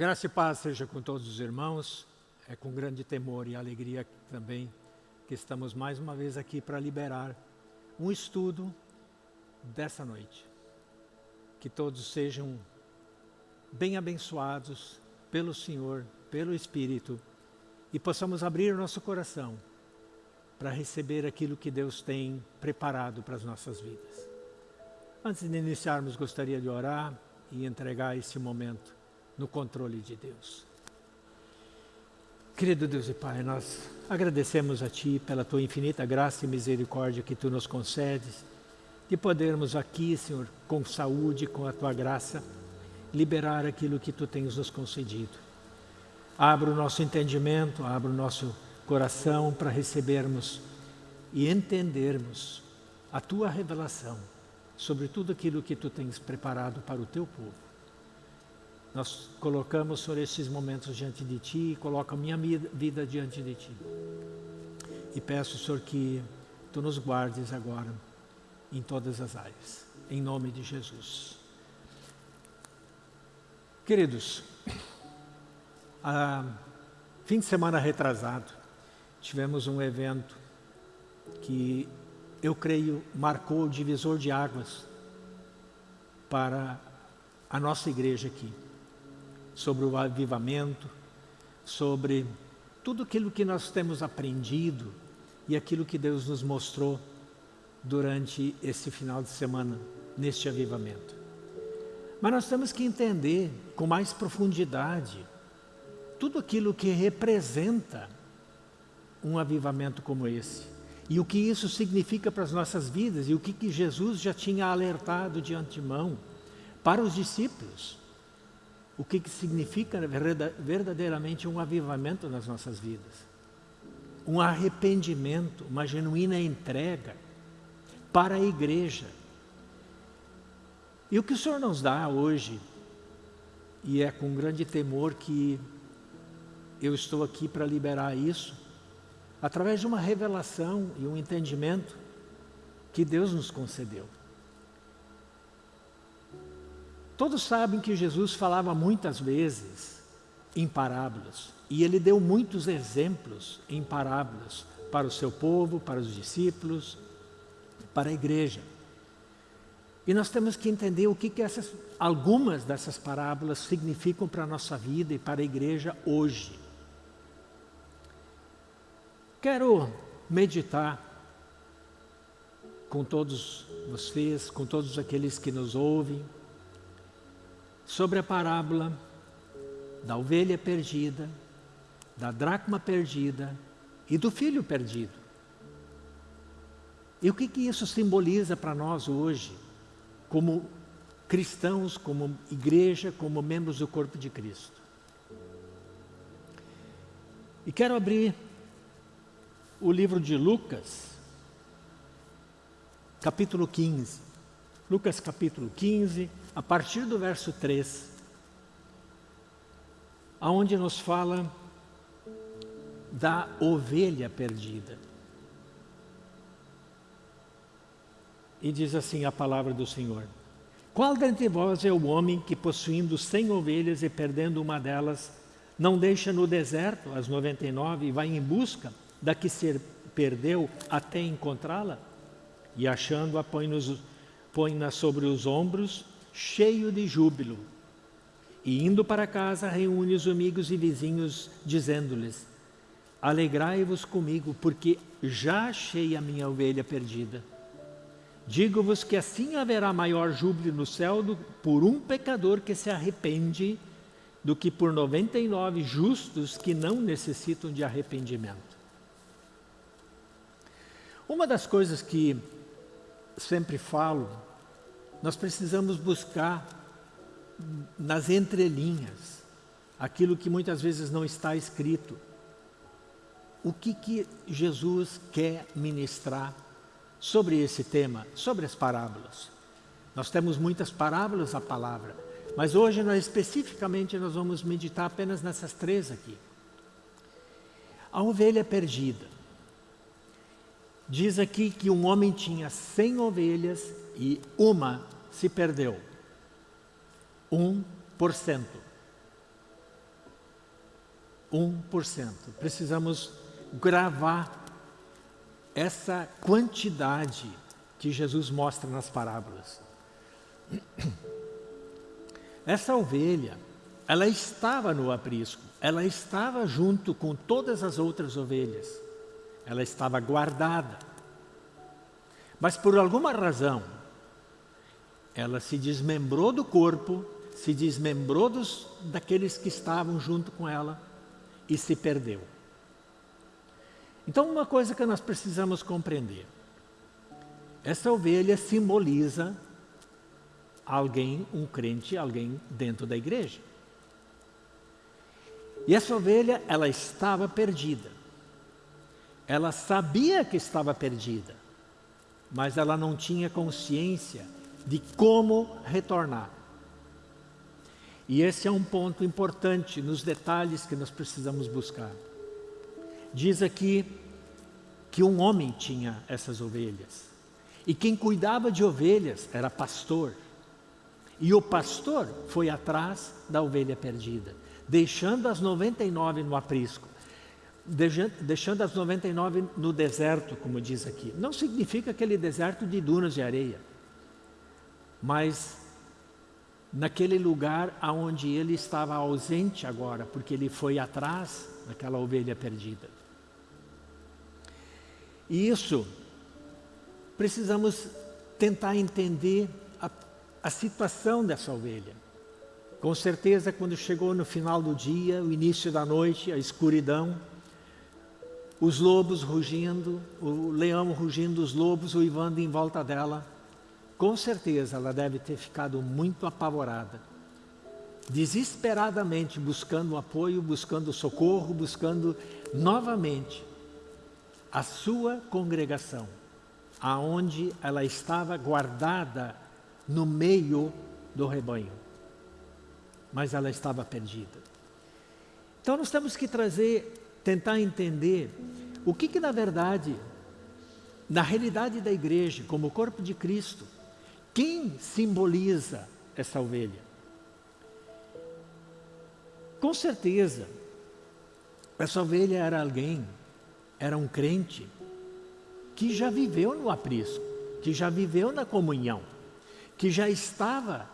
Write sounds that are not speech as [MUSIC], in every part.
graça e paz seja com todos os irmãos. É com grande temor e alegria também que estamos mais uma vez aqui para liberar um estudo dessa noite. Que todos sejam bem abençoados pelo Senhor, pelo Espírito e possamos abrir nosso coração para receber aquilo que Deus tem preparado para as nossas vidas. Antes de iniciarmos, gostaria de orar e entregar esse momento no controle de Deus. Querido Deus e Pai, nós agradecemos a Ti pela Tua infinita graça e misericórdia que Tu nos concedes, de podermos aqui, Senhor, com saúde, com a Tua graça, liberar aquilo que Tu tens nos concedido. Abra o nosso entendimento, abra o nosso coração para recebermos e entendermos a Tua revelação sobre tudo aquilo que Tu tens preparado para o Teu povo. Nós colocamos, Senhor, esses momentos diante de Ti e coloco a minha vida diante de Ti. E peço, Senhor, que Tu nos guardes agora em todas as áreas. Em nome de Jesus. Queridos, a fim de semana retrasado, tivemos um evento que eu creio marcou o divisor de águas para a nossa igreja aqui sobre o avivamento, sobre tudo aquilo que nós temos aprendido e aquilo que Deus nos mostrou durante esse final de semana, neste avivamento. Mas nós temos que entender com mais profundidade tudo aquilo que representa um avivamento como esse. E o que isso significa para as nossas vidas e o que, que Jesus já tinha alertado de antemão para os discípulos o que, que significa verdadeiramente um avivamento nas nossas vidas. Um arrependimento, uma genuína entrega para a igreja. E o que o Senhor nos dá hoje, e é com grande temor que eu estou aqui para liberar isso, através de uma revelação e um entendimento que Deus nos concedeu. Todos sabem que Jesus falava muitas vezes em parábolas. E ele deu muitos exemplos em parábolas para o seu povo, para os discípulos, para a igreja. E nós temos que entender o que, que essas, algumas dessas parábolas significam para a nossa vida e para a igreja hoje. Quero meditar com todos vocês, com todos aqueles que nos ouvem, sobre a parábola da ovelha perdida, da dracma perdida e do filho perdido. E o que, que isso simboliza para nós hoje, como cristãos, como igreja, como membros do corpo de Cristo? E quero abrir o livro de Lucas, capítulo 15. Lucas capítulo 15, a partir do verso 3, aonde nos fala da ovelha perdida. E diz assim a palavra do Senhor. Qual dentre vós é o homem que possuindo cem ovelhas e perdendo uma delas, não deixa no deserto as 99 e vai em busca da que se perdeu até encontrá-la? E achando-a põe-na põe sobre os ombros cheio de júbilo. E indo para casa, reúne os amigos e vizinhos, dizendo-lhes, Alegrai-vos comigo, porque já achei a minha ovelha perdida. Digo-vos que assim haverá maior júbilo no céu do, por um pecador que se arrepende do que por 99 justos que não necessitam de arrependimento. Uma das coisas que sempre falo nós precisamos buscar nas entrelinhas aquilo que muitas vezes não está escrito. O que, que Jesus quer ministrar sobre esse tema, sobre as parábolas? Nós temos muitas parábolas a palavra, mas hoje nós especificamente nós vamos meditar apenas nessas três aqui. A ovelha perdida. Diz aqui que um homem tinha cem ovelhas e uma se perdeu. 1%. 1%. Precisamos gravar essa quantidade que Jesus mostra nas parábolas. [CLEARS THROAT] Essa ovelha, ela estava no aprisco, ela estava junto com todas as outras ovelhas, ela estava guardada. Mas por alguma razão, ela se desmembrou do corpo, se desmembrou dos, daqueles que estavam junto com ela e se perdeu. Então, uma coisa que nós precisamos compreender. Essa ovelha simboliza alguém, um crente, alguém dentro da igreja. E essa ovelha, ela estava perdida. Ela sabia que estava perdida, mas ela não tinha consciência de como retornar. E esse é um ponto importante nos detalhes que nós precisamos buscar. Diz aqui que um homem tinha essas ovelhas. E quem cuidava de ovelhas era pastor. E o pastor foi atrás da ovelha perdida, deixando as 99 no aprisco, deixando as 99 no deserto, como diz aqui. Não significa aquele deserto de dunas de areia, mas naquele lugar aonde ele estava ausente agora, porque ele foi atrás daquela ovelha perdida. E isso, precisamos tentar entender a, a situação dessa ovelha. Com certeza, quando chegou no final do dia, o início da noite, a escuridão, os lobos rugindo, o leão rugindo, os lobos uivando em volta dela, com certeza ela deve ter ficado muito apavorada, desesperadamente buscando apoio, buscando socorro, buscando novamente a sua congregação, aonde ela estava guardada no meio do rebanho. Mas ela estava perdida. Então nós temos que trazer, tentar entender o que que na verdade, na realidade da igreja, como corpo de Cristo, quem simboliza essa ovelha? Com certeza, essa ovelha era alguém era um crente que já viveu no aprisco, que já viveu na comunhão, que já estava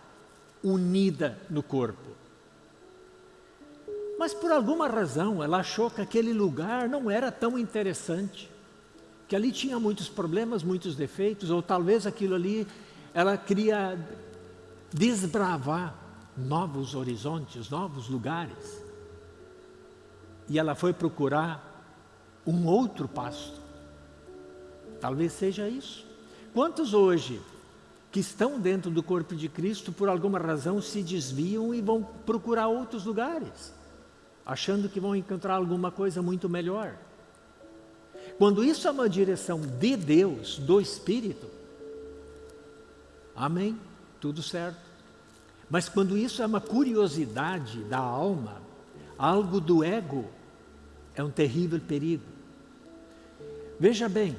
unida no corpo. Mas por alguma razão ela achou que aquele lugar não era tão interessante, que ali tinha muitos problemas, muitos defeitos, ou talvez aquilo ali ela queria desbravar novos horizontes, novos lugares. E ela foi procurar um outro pasto. Talvez seja isso. Quantos hoje que estão dentro do corpo de Cristo, por alguma razão se desviam e vão procurar outros lugares, achando que vão encontrar alguma coisa muito melhor? Quando isso é uma direção de Deus, do Espírito, amém, tudo certo. Mas quando isso é uma curiosidade da alma, algo do ego, é um terrível perigo. Veja bem,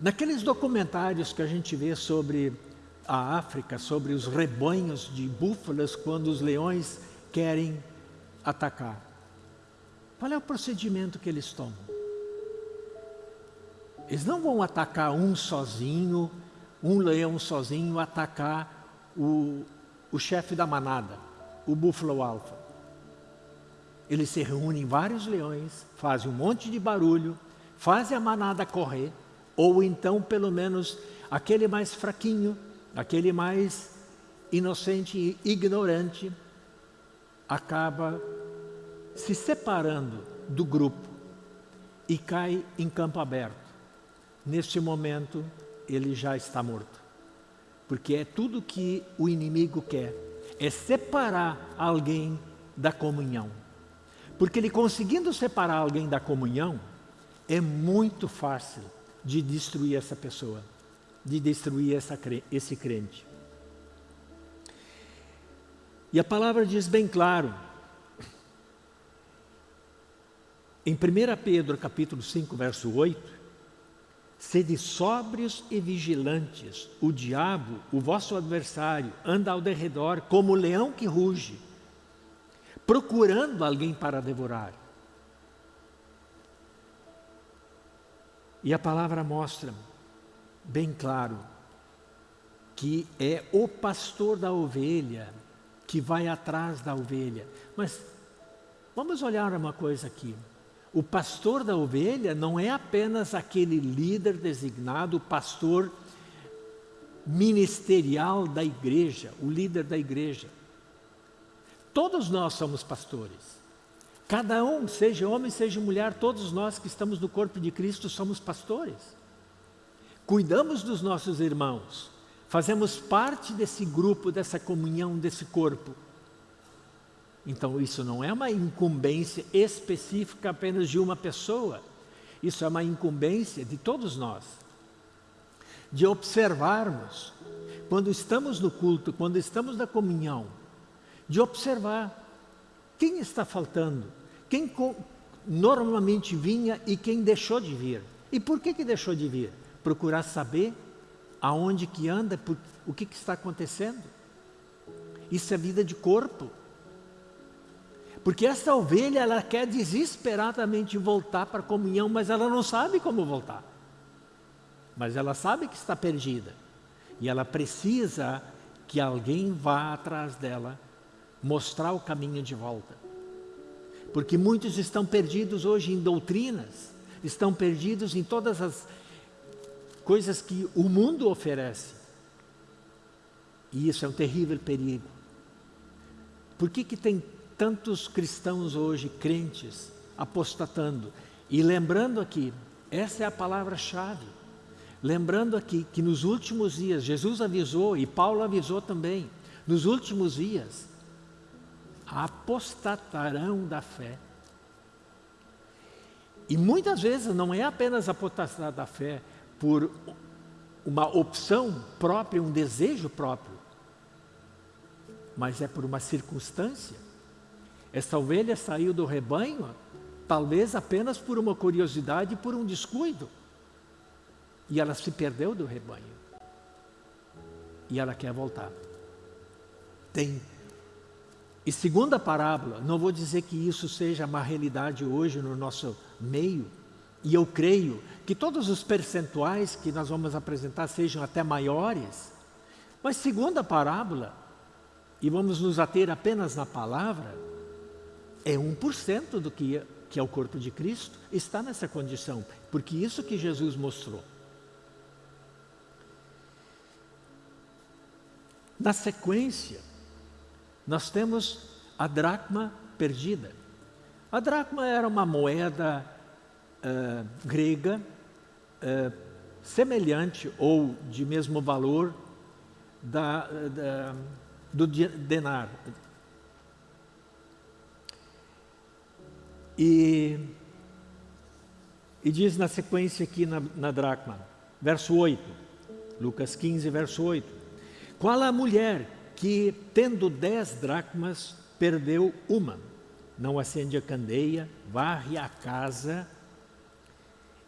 naqueles documentários que a gente vê sobre a África, sobre os rebanhos de búfalas quando os leões querem atacar. Qual é o procedimento que eles tomam? Eles não vão atacar um sozinho, um leão sozinho, atacar o, o chefe da manada, o búfalo alfa. Eles se reúnem vários leões, fazem um monte de barulho, fazem a manada correr, ou então pelo menos aquele mais fraquinho, aquele mais inocente e ignorante, acaba se separando do grupo e cai em campo aberto. Neste momento, ele já está morto. Porque é tudo que o inimigo quer, é separar alguém da comunhão. Porque ele conseguindo separar alguém da comunhão, é muito fácil de destruir essa pessoa, de destruir essa, esse crente. E a palavra diz bem claro, em 1 Pedro capítulo 5, verso 8, Sede sóbrios e vigilantes, o diabo, o vosso adversário, anda ao derredor como o leão que ruge, procurando alguém para devorar. E a palavra mostra bem claro que é o pastor da ovelha que vai atrás da ovelha. Mas vamos olhar uma coisa aqui. O pastor da ovelha não é apenas aquele líder designado, o pastor ministerial da igreja, o líder da igreja. Todos nós somos pastores. Cada um, seja homem, seja mulher, todos nós que estamos no corpo de Cristo somos pastores. Cuidamos dos nossos irmãos, fazemos parte desse grupo, dessa comunhão, desse corpo. Então isso não é uma incumbência específica apenas de uma pessoa, isso é uma incumbência de todos nós. De observarmos, quando estamos no culto, quando estamos na comunhão, de observar quem está faltando, quem normalmente vinha e quem deixou de vir. E por que, que deixou de vir? Procurar saber aonde que anda, por, o que, que está acontecendo. Isso é vida de corpo. Porque essa ovelha, ela quer desesperadamente voltar para a comunhão, mas ela não sabe como voltar. Mas ela sabe que está perdida. E ela precisa que alguém vá atrás dela, mostrar o caminho de volta. Porque muitos estão perdidos hoje em doutrinas, estão perdidos em todas as coisas que o mundo oferece. E isso é um terrível perigo. Por que, que tem tantos cristãos hoje, crentes, apostatando? E lembrando aqui, essa é a palavra-chave. Lembrando aqui que nos últimos dias, Jesus avisou e Paulo avisou também, nos últimos dias, apostatarão da fé. E muitas vezes não é apenas apostatar da fé por uma opção própria, um desejo próprio, mas é por uma circunstância. Essa ovelha saiu do rebanho, talvez apenas por uma curiosidade, por um descuido. E ela se perdeu do rebanho. E ela quer voltar. Tem e segunda parábola, não vou dizer que isso seja uma realidade hoje no nosso meio, e eu creio que todos os percentuais que nós vamos apresentar sejam até maiores, mas segunda parábola, e vamos nos ater apenas na palavra, é 1% do que que é o corpo de Cristo, está nessa condição, porque isso que Jesus mostrou. Na sequência, nós temos a dracma perdida. A dracma era uma moeda uh, grega uh, semelhante ou de mesmo valor da, da, do denar. E, e diz na sequência aqui na, na dracma, verso 8, Lucas 15, verso 8. Qual a mulher que, tendo dez dracmas, perdeu uma. Não acende a candeia, varre a casa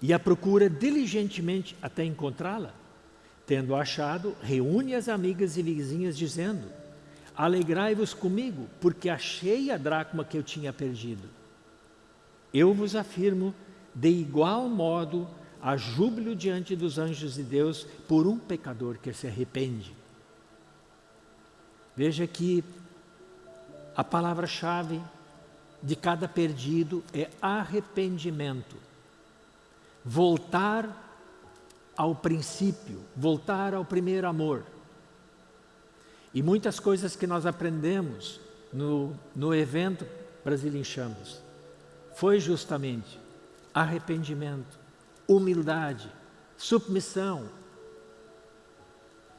e a procura diligentemente até encontrá-la. Tendo achado, reúne as amigas e vizinhas, dizendo: Alegrai-vos comigo, porque achei a dracma que eu tinha perdido. Eu vos afirmo, de igual modo, há júbilo diante dos anjos de Deus por um pecador que se arrepende. Veja que a palavra-chave de cada perdido é arrependimento. Voltar ao princípio, voltar ao primeiro amor. E muitas coisas que nós aprendemos no, no evento Brasil em Chamas foi justamente arrependimento, humildade, submissão,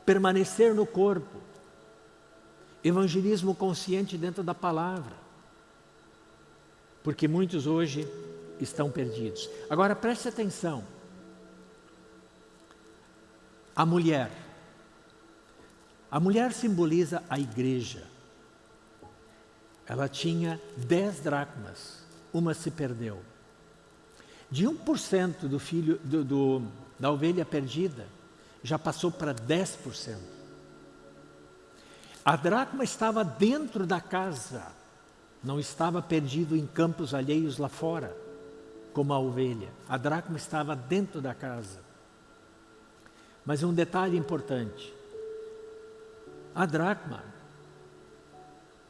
permanecer no corpo, Evangelismo consciente dentro da palavra. Porque muitos hoje estão perdidos. Agora preste atenção. A mulher. A mulher simboliza a igreja. Ela tinha dez dracmas, uma se perdeu. De 1% do filho do, do, da ovelha perdida, já passou para 10%. A dracma estava dentro da casa, não estava perdido em campos alheios lá fora, como a ovelha. A dracma estava dentro da casa. Mas um detalhe importante. A dracma,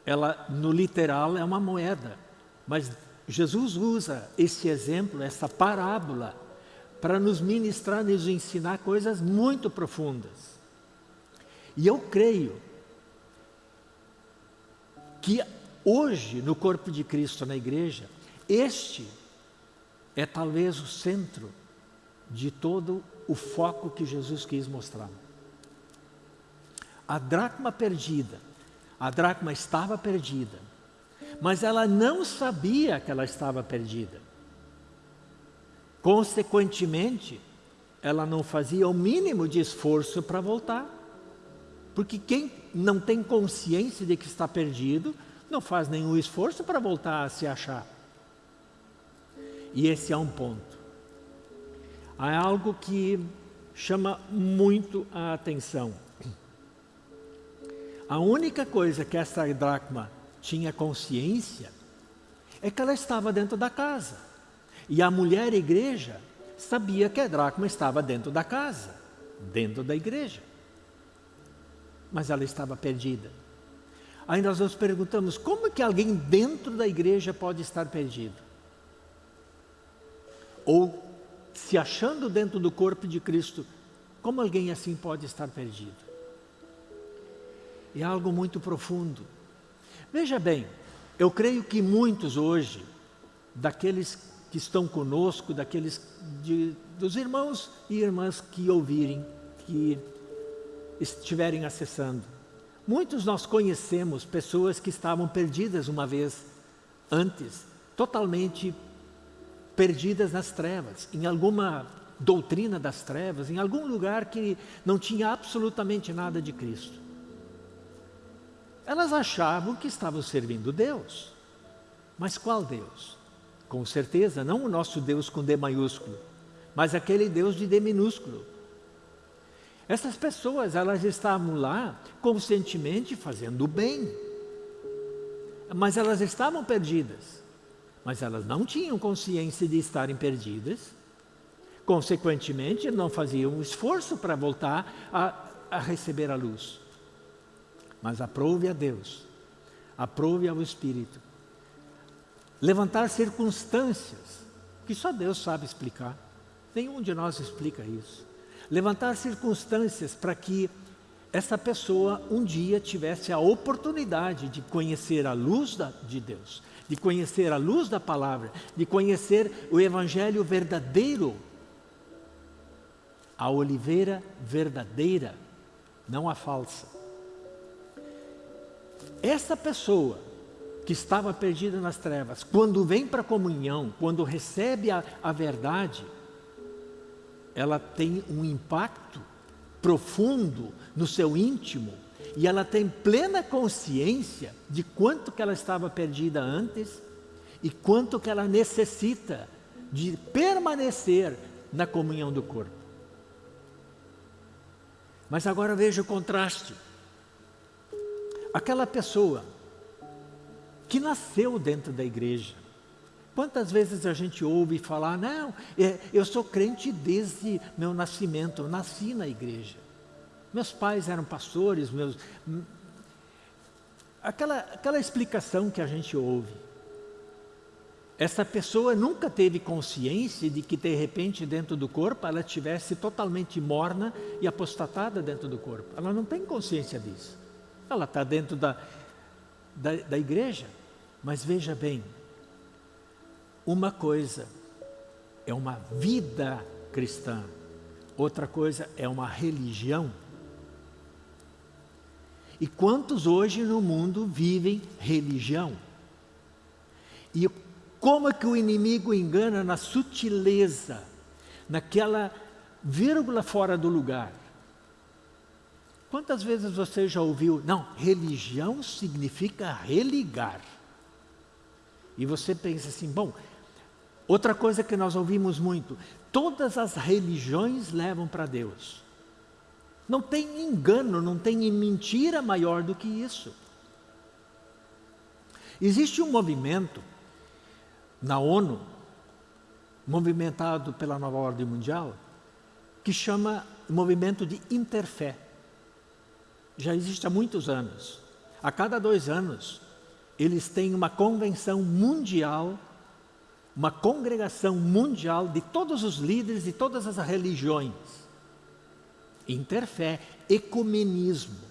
ela no literal é uma moeda, mas Jesus usa esse exemplo, essa parábola, para nos ministrar, nos ensinar coisas muito profundas. E eu creio que hoje, no corpo de Cristo, na igreja, este é talvez o centro de todo o foco que Jesus quis mostrar. A dracma perdida, a dracma estava perdida, mas ela não sabia que ela estava perdida. Consequentemente, ela não fazia o mínimo de esforço para voltar. Porque quem não tem consciência de que está perdido, não faz nenhum esforço para voltar a se achar. E esse é um ponto. Há algo que chama muito a atenção. A única coisa que essa dracma tinha consciência é que ela estava dentro da casa. E a mulher igreja sabia que a dracma estava dentro da casa, dentro da igreja. Mas ela estava perdida. Aí nós nos perguntamos, como que alguém dentro da igreja pode estar perdido? Ou se achando dentro do corpo de Cristo, como alguém assim pode estar perdido? É algo muito profundo. Veja bem, eu creio que muitos hoje, daqueles que estão conosco, daqueles de, dos irmãos e irmãs que ouvirem, que estiverem acessando, muitos nós conhecemos pessoas que estavam perdidas uma vez antes, totalmente perdidas nas trevas, em alguma doutrina das trevas, em algum lugar que não tinha absolutamente nada de Cristo. Elas achavam que estavam servindo Deus. Mas qual Deus? Com certeza, não o nosso Deus com D maiúsculo, mas aquele Deus de D minúsculo. Essas pessoas, elas estavam lá conscientemente fazendo o bem. Mas elas estavam perdidas mas elas não tinham consciência de estarem perdidas, consequentemente não faziam esforço para voltar a, a receber a luz. Mas aprove a Deus, aprove ao Espírito. Levantar circunstâncias, que só Deus sabe explicar, nenhum de nós explica isso. Levantar circunstâncias para que essa pessoa um dia tivesse a oportunidade de conhecer a luz da, de Deus, de conhecer a luz da palavra, de conhecer o evangelho verdadeiro, a oliveira verdadeira, não a falsa. Essa pessoa que estava perdida nas trevas, quando vem para a comunhão, quando recebe a, a verdade, ela tem um impacto profundo no seu íntimo, e ela tem plena consciência de quanto que ela estava perdida antes e quanto que ela necessita de permanecer na comunhão do corpo. Mas agora veja o contraste. Aquela pessoa que nasceu dentro da igreja, Quantas vezes a gente ouve falar, não, é, eu sou crente desde meu nascimento, eu nasci na igreja. Meus pais eram pastores, meus... Aquela, aquela explicação que a gente ouve. Essa pessoa nunca teve consciência de que de repente dentro do corpo ela estivesse totalmente morna e apostatada dentro do corpo. Ela não tem consciência disso. Ela está dentro da, da, da igreja. Mas veja bem, uma coisa é uma vida cristã, outra coisa é uma religião. E quantos hoje no mundo vivem religião? E como é que o inimigo engana na sutileza, naquela vírgula fora do lugar? Quantas vezes você já ouviu, não, religião significa religar. E você pensa assim, bom, outra coisa que nós ouvimos muito, todas as religiões levam para Deus. Não tem engano, não tem mentira maior do que isso. Existe um movimento na ONU, movimentado pela nova ordem mundial, que chama movimento de interfé. Já existe há muitos anos. A cada dois anos, eles têm uma convenção mundial, uma congregação mundial de todos os líderes de todas as religiões. Interfé, ecumenismo.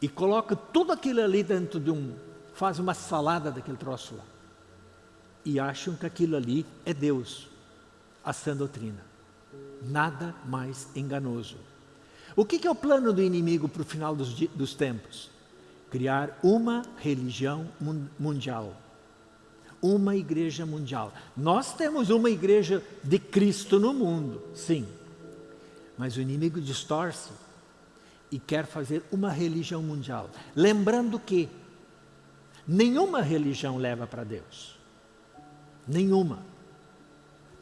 E coloca tudo aquilo ali dentro de um, faz uma salada daquele troço lá. E acham que aquilo ali é Deus, a sã doutrina. Nada mais enganoso. O que, é o plano do inimigo para o final dos, dos tempos? Criar uma religião mundial. Uma igreja mundial. Nós temos uma igreja de Cristo no mundo, sim. Mas o inimigo distorce e quer fazer uma religião mundial. Lembrando que nenhuma religião leva para Deus. Nenhuma.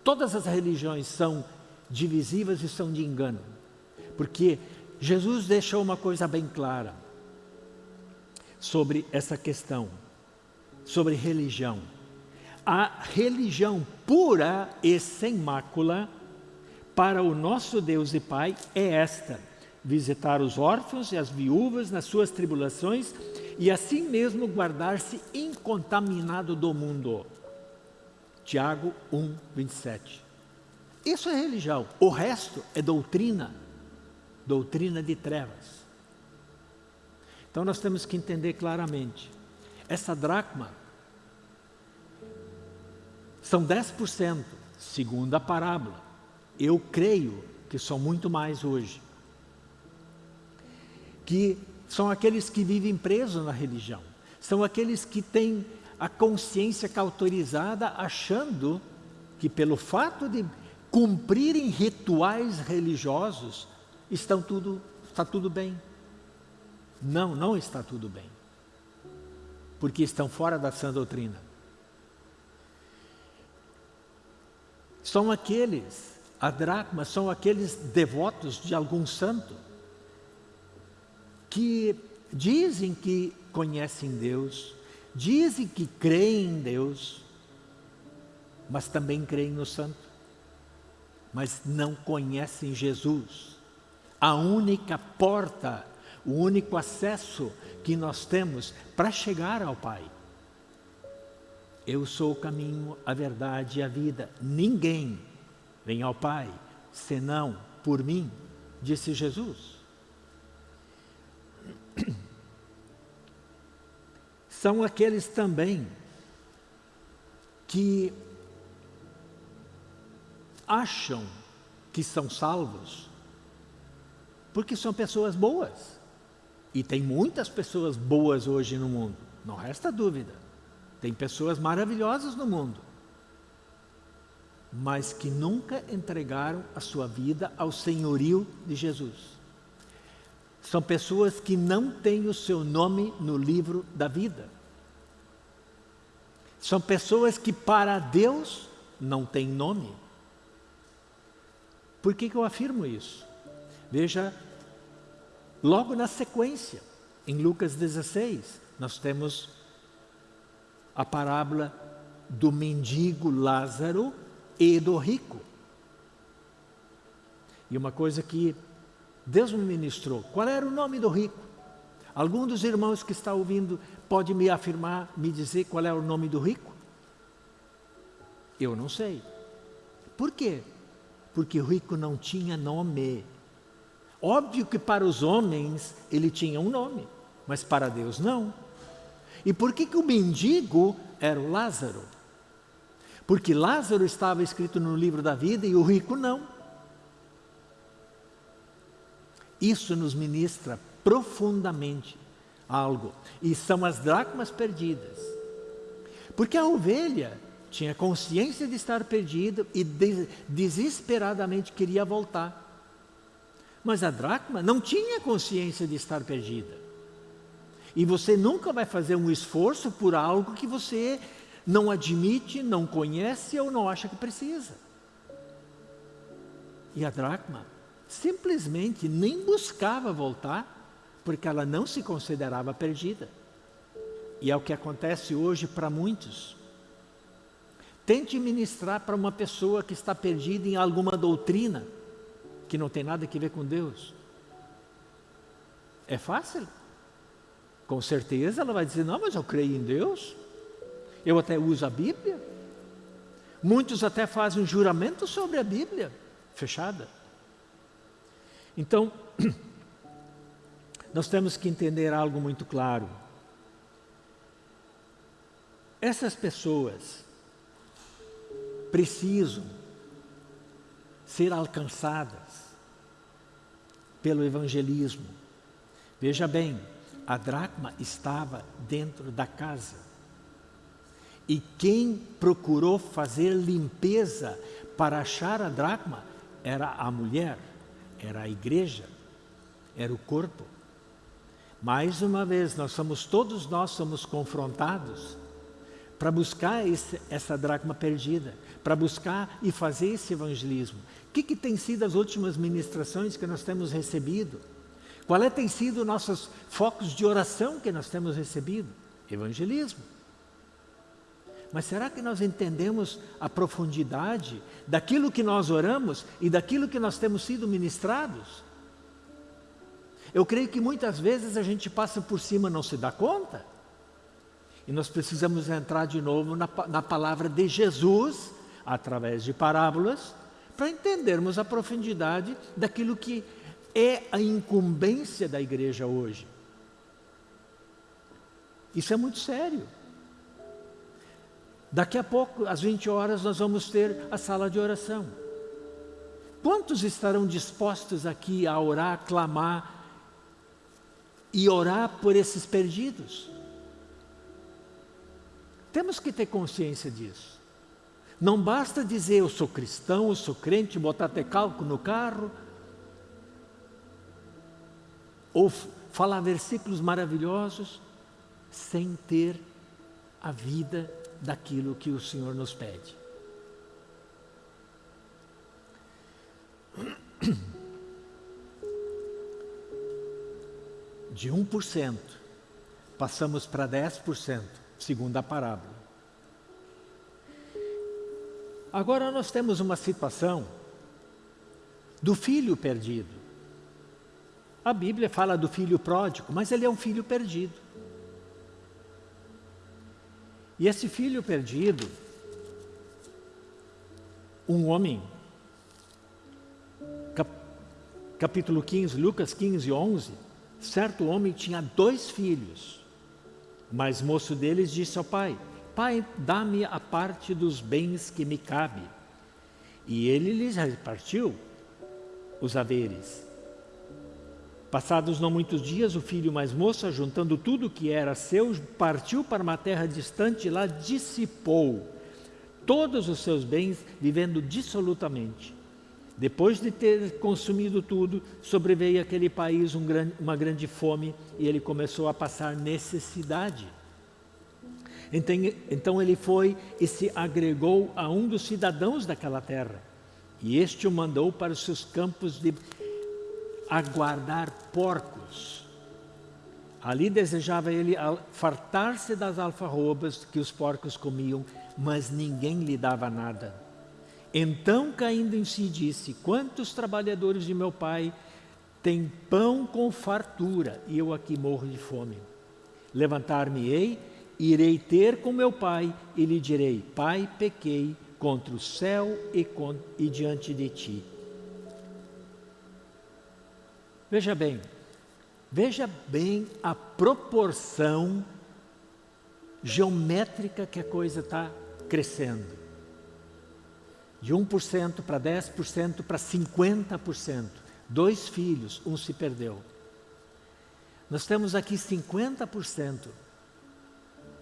Todas as religiões são divisivas e são de engano. Porque Jesus deixou uma coisa bem clara sobre essa questão, sobre religião. A religião pura e sem mácula para o nosso Deus e Pai é esta: visitar os órfãos e as viúvas nas suas tribulações e assim mesmo guardar-se incontaminado do mundo. Tiago 1, 27. Isso é religião. O resto é doutrina. Doutrina de trevas. Então nós temos que entender claramente. Essa dracma são 10%, segundo a parábola. Eu creio que são muito mais hoje. Que são aqueles que vivem presos na religião. São aqueles que têm a consciência cauterizada achando que pelo fato de cumprirem rituais religiosos, estão tudo, está tudo bem. Não, não está tudo bem. Porque estão fora da sã doutrina. São aqueles, a dracma, são aqueles devotos de algum santo que dizem que conhecem Deus, dizem que creem em Deus, mas também creem no santo mas não conhecem Jesus. A única porta, o único acesso que nós temos para chegar ao Pai. Eu sou o caminho, a verdade e a vida. Ninguém vem ao Pai senão por mim, disse Jesus. [CLEARS THROAT] São aqueles também que acham que são salvos porque são pessoas boas. E tem muitas pessoas boas hoje no mundo, não resta dúvida. Tem pessoas maravilhosas no mundo, mas que nunca entregaram a sua vida ao senhorio de Jesus. São pessoas que não têm o seu nome no livro da vida. São pessoas que para Deus não têm nome. Por que, que eu afirmo isso? Veja, logo na sequência, em Lucas 16, nós temos a parábola do mendigo Lázaro e do rico. E uma coisa que Deus me ministrou, qual era o nome do rico? Algum dos irmãos que está ouvindo pode me afirmar, me dizer qual é o nome do rico? Eu não sei. Por quê? porque o rico não tinha nome. Óbvio que para os homens ele tinha um nome, mas para Deus não. E por que, que o mendigo era o Lázaro? Porque Lázaro estava escrito no livro da vida e o rico não. Isso nos ministra profundamente algo. E são as dracmas perdidas. Porque a ovelha tinha consciência de estar perdido e desesperadamente queria voltar. Mas a dracma não tinha consciência de estar perdida. E você nunca vai fazer um esforço por algo que você não admite, não conhece ou não acha que precisa. E a dracma simplesmente nem buscava voltar, porque ela não se considerava perdida. e é o que acontece hoje para muitos. Tente ministrar para uma pessoa que está perdida em alguma doutrina que não tem nada a ver com Deus. É fácil? Com certeza ela vai dizer, não, mas eu creio em Deus. Eu até uso a Bíblia. Muitos até fazem um juramento sobre a Bíblia, fechada. Então, [CLEARS THROAT] nós temos que entender algo muito claro. Essas pessoas precisam ser alcançadas pelo evangelismo. Veja bem, a dracma estava dentro da casa. E quem procurou fazer limpeza para achar a dracma era a mulher, era a igreja, era o corpo. Mais uma vez, nós somos, todos nós somos confrontados para buscar esse, essa dracma perdida, para buscar e fazer esse evangelismo. O que, que tem sido as últimas ministrações que nós temos recebido? Qual é, tem sido nossos focos de oração que nós temos recebido? Evangelismo. Mas será que nós entendemos a profundidade daquilo que nós oramos e daquilo que nós temos sido ministrados? Eu creio que muitas vezes a gente passa por cima não se dá conta. E nós precisamos entrar de novo na, na palavra de Jesus, através de parábolas, para entendermos a profundidade daquilo que é a incumbência da igreja hoje. Isso é muito sério. Daqui a pouco, às 20 horas, nós vamos ter a sala de oração. Quantos estarão dispostos aqui a orar, clamar e orar por esses perdidos. Temos que ter consciência disso. Não basta dizer eu sou cristão, eu sou crente, botar até no carro, ou falar versículos maravilhosos, sem ter a vida daquilo que o Senhor nos pede. [CLEARS THROAT] de 1%, passamos para 10%, segundo a parábola. Agora nós temos uma situação do filho perdido. A Bíblia fala do filho pródigo, mas ele é um filho perdido. E esse filho perdido, um homem, cap, capítulo 15, Lucas 15, 11, Certo homem tinha dois filhos, mas moço deles disse ao pai, Pai, dá-me a parte dos bens que me cabe. E ele lhes repartiu os haveres. Passados não muitos dias, o filho mais moço, juntando tudo que era seu, partiu para uma terra distante e lá dissipou todos os seus bens, vivendo dissolutamente. Depois de ter consumido tudo, sobreveio àquele país um grande, uma grande fome e ele começou a passar necessidade. Então, então ele foi e se agregou a um dos cidadãos daquela terra. E este o mandou para os seus campos de aguardar porcos. Ali desejava ele fartar-se das alfarrobas que os porcos comiam, mas ninguém lhe dava nada. Então, caindo em si, disse: Quantos trabalhadores de meu pai têm pão com fartura e eu aqui morro de fome? Levantar-me-ei, irei ter com meu pai e lhe direi: Pai, pequei contra o céu e, e diante de ti. Veja bem, veja bem a proporção geométrica que a coisa está crescendo de 1% para 10% para 50%. Dois filhos, um se perdeu. Nós temos aqui 50%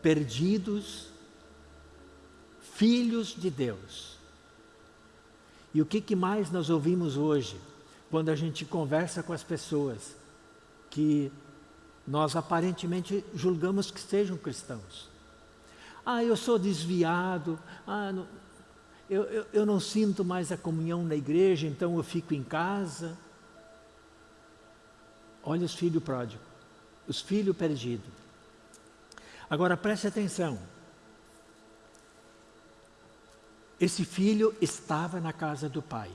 perdidos, filhos de Deus. E o que, que mais nós ouvimos hoje, quando a gente conversa com as pessoas que nós aparentemente julgamos que sejam cristãos? Ah, eu sou desviado, ah, não, eu, eu, eu não sinto mais a comunhão na igreja, então eu fico em casa. Olha os filhos pródigos, os filhos perdidos. Agora preste atenção. Esse filho estava na casa do pai.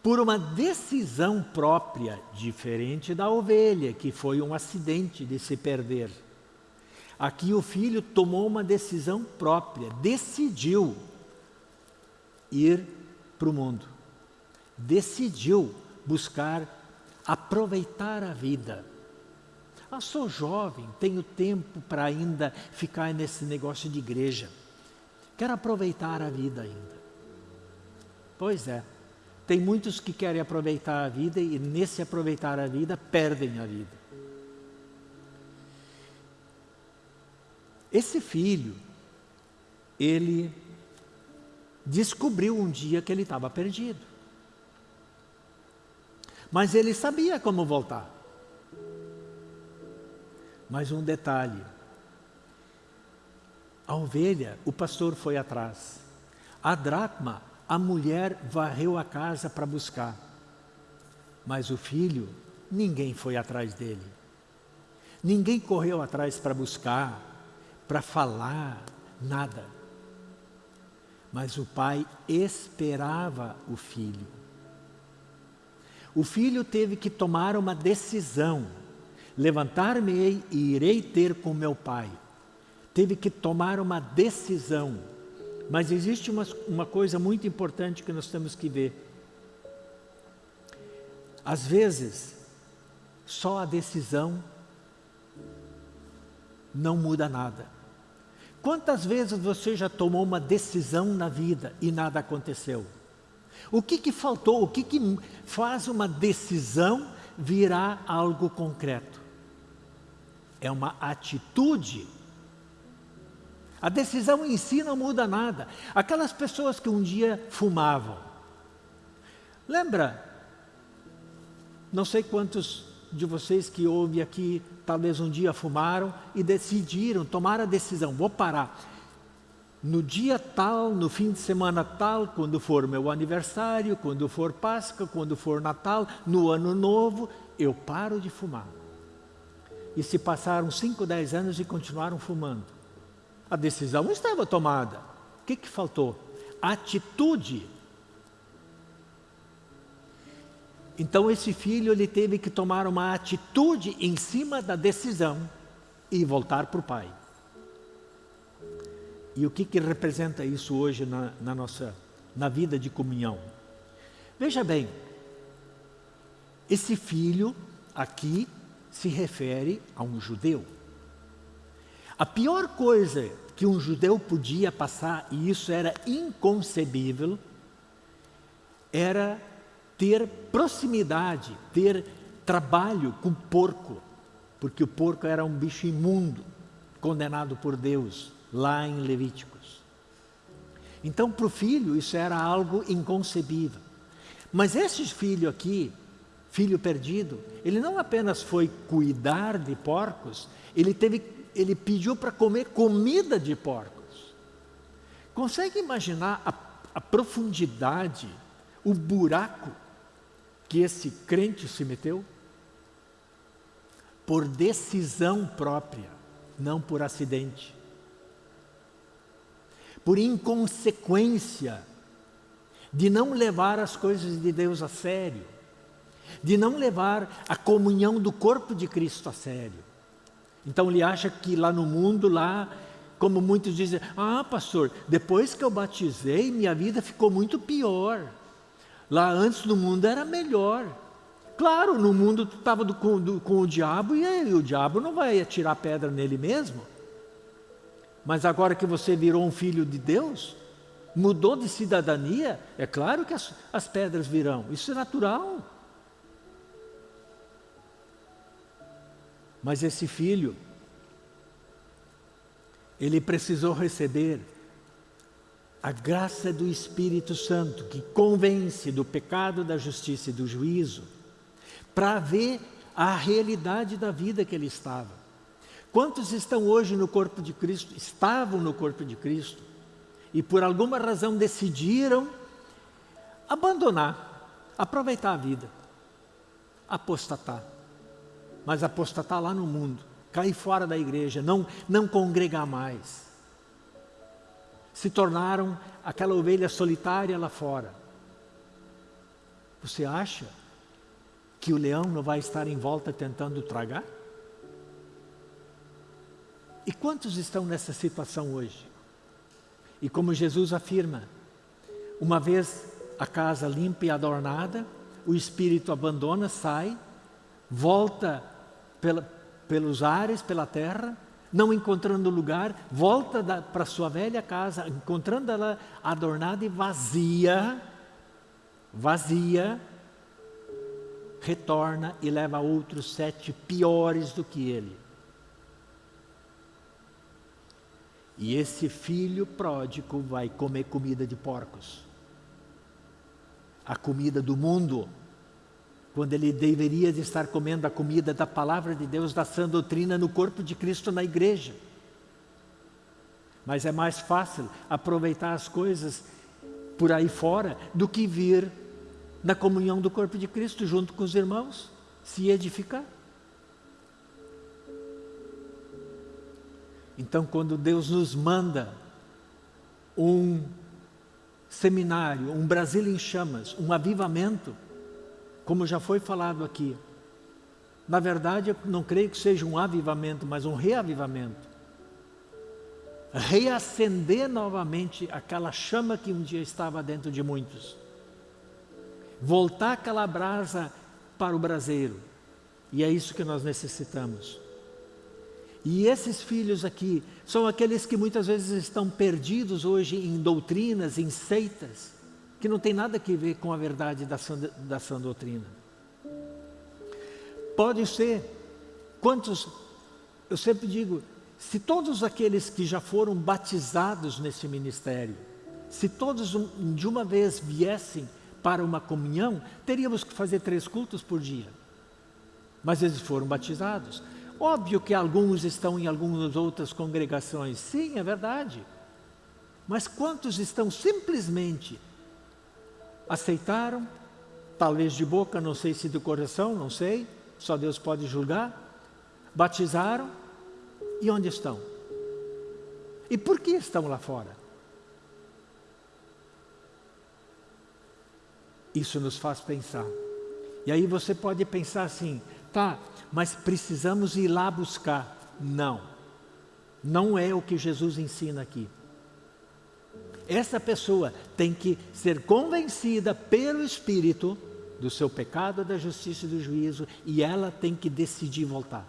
Por uma decisão própria, diferente da ovelha, que foi um acidente de se perder. Aqui o filho tomou uma decisão própria, decidiu ir para o mundo. Decidiu buscar aproveitar a vida. Ah, sou jovem, tenho tempo para ainda ficar nesse negócio de igreja. Quero aproveitar a vida ainda. Pois é, tem muitos que querem aproveitar a vida e nesse aproveitar a vida perdem a vida. Esse filho, ele descobriu um dia que ele estava perdido. Mas ele sabia como voltar. Mas um detalhe, a ovelha, o pastor foi atrás. A dracma, a mulher varreu a casa para buscar. Mas o filho, ninguém foi atrás dele. Ninguém correu atrás para buscar, para falar, nada. Mas o pai esperava o filho. O filho teve que tomar uma decisão levantar-me-ei e irei ter com meu pai. Teve que tomar uma decisão. Mas existe uma, uma coisa muito importante que nós temos que ver. Às vezes, só a decisão não muda nada. Quantas vezes você já tomou uma decisão na vida e nada aconteceu? O que, que faltou? O que, que faz uma decisão virar algo concreto? é uma atitude. A decisão em si não muda nada. Aquelas pessoas que um dia fumavam. Lembra? Não sei quantos de vocês que ouvem aqui, talvez um dia fumaram e decidiram, tomaram a decisão, vou parar. No dia tal, no fim de semana tal, quando for meu aniversário, quando for Páscoa, quando for Natal, no ano novo, eu paro de fumar e se passaram 5, 10 anos e continuaram fumando. A decisão estava tomada. O que, que faltou? Atitude. Então esse filho ele teve que tomar uma atitude em cima da decisão e voltar para o pai. E o que, que representa isso hoje na, na nossa na vida de comunhão? Veja bem, esse filho aqui se refere a um judeu. A pior coisa que um judeu podia passar, e isso era inconcebível, era ter proximidade, ter trabalho com porco, porque o porco era um bicho imundo, condenado por Deus, lá em Levíticos. Então, para o filho, isso era algo inconcebível. Mas esse filho aqui, filho perdido, ele não apenas foi cuidar de porcos, ele, teve, ele pediu para comer comida de porcos. Consegue imaginar a, a profundidade, o buraco que esse crente se meteu? Por decisão própria, não por acidente. Por inconsequência de não levar as coisas de Deus a sério de não levar a comunhão do corpo de Cristo a sério. Então ele acha que lá no mundo, lá, como muitos dizem, ah pastor, depois que eu batizei, minha vida ficou muito pior. Lá antes no mundo era melhor. Claro, no mundo tu estava com, com, o diabo e aí, o diabo não vai atirar pedra nele mesmo. Mas agora que você virou um filho de Deus, mudou de cidadania, é claro que as, as pedras virão. Isso é natural. Mas esse filho, ele precisou receber a graça do Espírito Santo, que convence do pecado, da justiça e do juízo, para ver a realidade da vida que ele estava. Quantos estão hoje no corpo de Cristo, estavam no corpo de Cristo, e por alguma razão decidiram abandonar, aproveitar a vida, apostatar mas apostatar lá no mundo. cair fora da igreja, não, não congregar mais. Se tornaram aquela ovelha solitária lá fora. Você acha que o leão não vai estar em volta tentando tragar? E quantos estão nessa situação hoje? E como Jesus afirma, uma vez a casa limpa e adornada, o espírito abandona, sai, volta pela, pelos ares, pela terra, não encontrando lugar, volta para sua velha casa, encontrando ela adornada e vazia, vazia, retorna e leva outros sete piores do que ele. E esse filho pródigo vai comer comida de porcos. A comida do mundo. Quando ele deveria estar comendo a comida da palavra de Deus, da sã doutrina no corpo de Cristo na igreja. Mas é mais fácil aproveitar as coisas por aí fora do que vir na comunhão do corpo de Cristo junto com os irmãos, se edificar. Então, quando Deus nos manda um seminário, um Brasil em chamas, um avivamento, como já foi falado aqui, na verdade eu não creio que seja um avivamento, mas um reavivamento. Reacender novamente aquela chama que um dia estava dentro de muitos. Voltar aquela brasa para o braseiro. E é isso que nós necessitamos. E esses filhos aqui são aqueles que muitas vezes estão perdidos hoje em doutrinas, em seitas, que não tem nada a ver com a verdade da sã, da sã doutrina. Pode ser, quantos, eu sempre digo, se todos aqueles que já foram batizados nesse ministério, se todos de uma vez viessem para uma comunhão, teríamos que fazer três cultos por dia. Mas eles foram batizados. Óbvio que alguns estão em algumas outras congregações, sim, é verdade. Mas quantos estão simplesmente aceitaram, talvez de boca, não sei se do coração, não sei, só Deus pode julgar, batizaram e onde estão? E por que estão lá fora? Isso nos faz pensar. E aí você pode pensar assim, tá, mas precisamos ir lá buscar. Não, não é o que Jesus ensina aqui. Essa pessoa tem que ser convencida pelo Espírito do seu pecado, da justiça e do juízo, e ela tem que decidir voltar.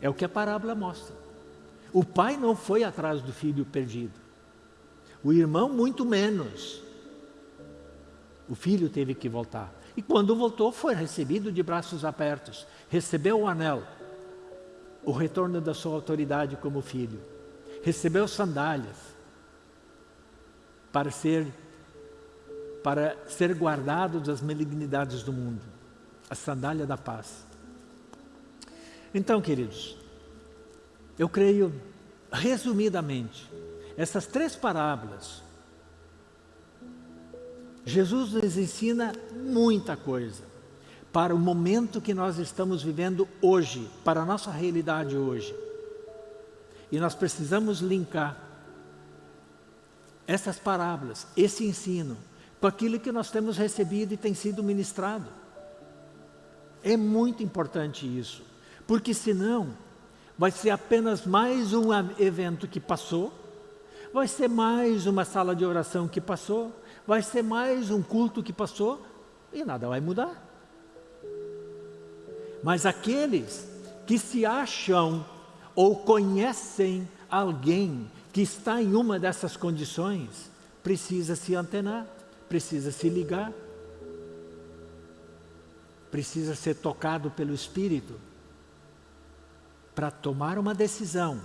É o que a parábola mostra. O pai não foi atrás do filho perdido. O irmão, muito menos. O filho teve que voltar. E quando voltou, foi recebido de braços abertos. Recebeu o anel, o retorno da sua autoridade como filho. Recebeu sandálias para ser, para ser guardado das malignidades do mundo. A sandália da paz. Então, queridos, eu creio, resumidamente, essas três parábolas Jesus nos ensina muita coisa para o momento que nós estamos vivendo hoje, para a nossa realidade hoje. E nós precisamos linkar essas parábolas, esse ensino, com aquilo que nós temos recebido e tem sido ministrado. É muito importante isso, porque senão vai ser apenas mais um evento que passou, vai ser mais uma sala de oração que passou, vai ser mais um culto que passou e nada vai mudar. Mas aqueles que se acham ou conhecem alguém que está em uma dessas condições, precisa se antenar, precisa se ligar, precisa ser tocado pelo Espírito para tomar uma decisão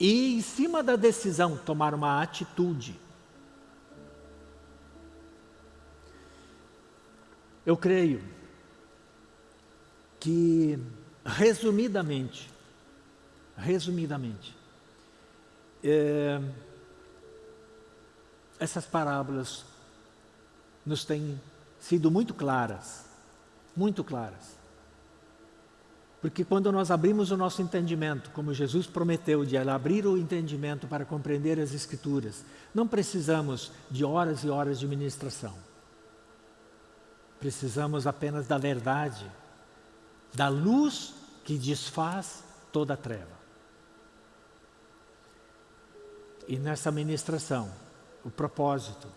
e, em cima da decisão, tomar uma atitude. Eu creio que, resumidamente, resumidamente, é, essas parábolas nos têm sido muito claras, muito claras. Porque quando nós abrimos o nosso entendimento, como Jesus prometeu de abrir o entendimento para compreender as Escrituras, não precisamos de horas e horas de ministração. Precisamos apenas da verdade, da luz que desfaz toda a treva. E nessa ministração, o propósito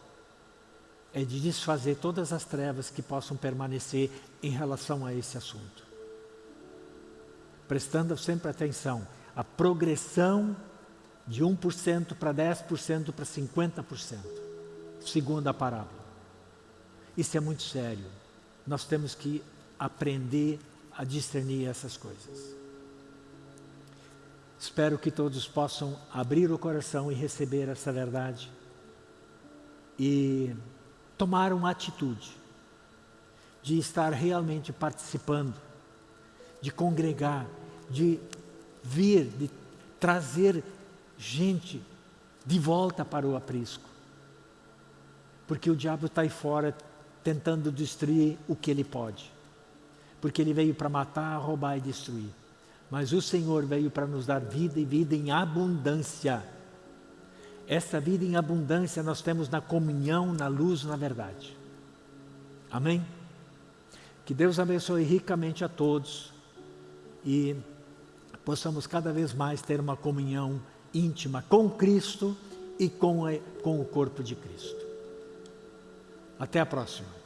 é de desfazer todas as trevas que possam permanecer em relação a esse assunto prestando sempre atenção, a progressão de 1% para 10% para 50%, segundo a parábola. Isso é muito sério. Nós temos que aprender a discernir essas coisas. Espero que todos possam abrir o coração e receber essa verdade e tomar uma atitude de estar realmente participando de congregar, de vir, de trazer gente de volta para o aprisco. Porque o diabo está aí fora tentando destruir o que ele pode. Porque ele veio para matar, roubar e destruir. Mas o Senhor veio para nos dar vida e vida em abundância. Essa vida em abundância nós temos na comunhão, na luz, na verdade. Amém? Que Deus abençoe ricamente a todos e possamos cada vez mais ter uma comunhão íntima com Cristo e com, com o corpo de Cristo. Até a próxima.